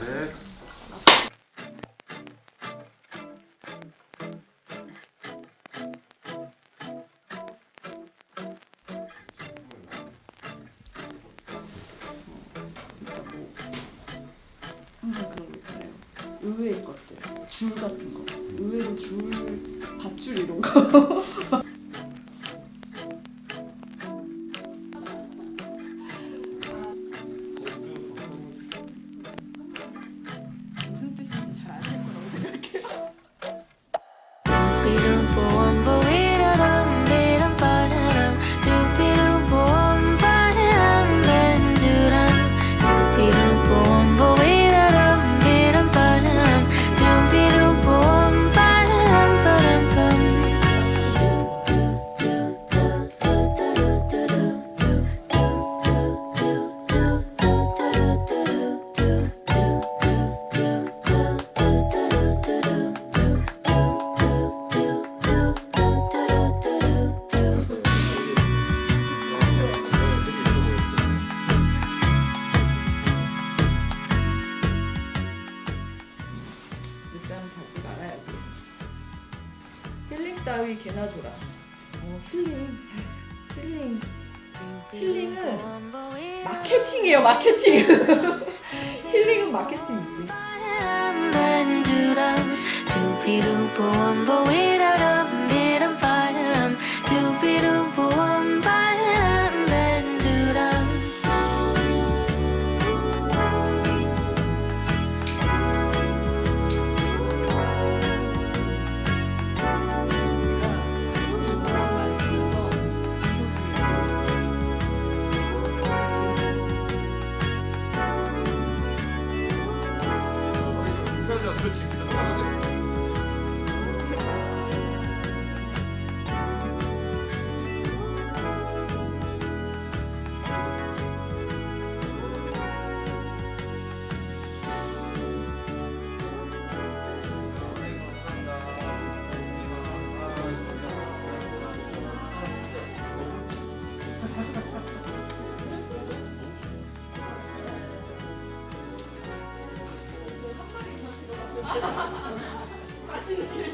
셋. 항상 그런 거 있잖아요. 줄 같은 거, 의외로 줄, 밧줄 이런 거. 힐링 따위 개나 줘라. 어, 힐링. 힐링. 힐링은 마케팅이에요, 마케팅. 힐링은 마케팅이지. 맛있는 길을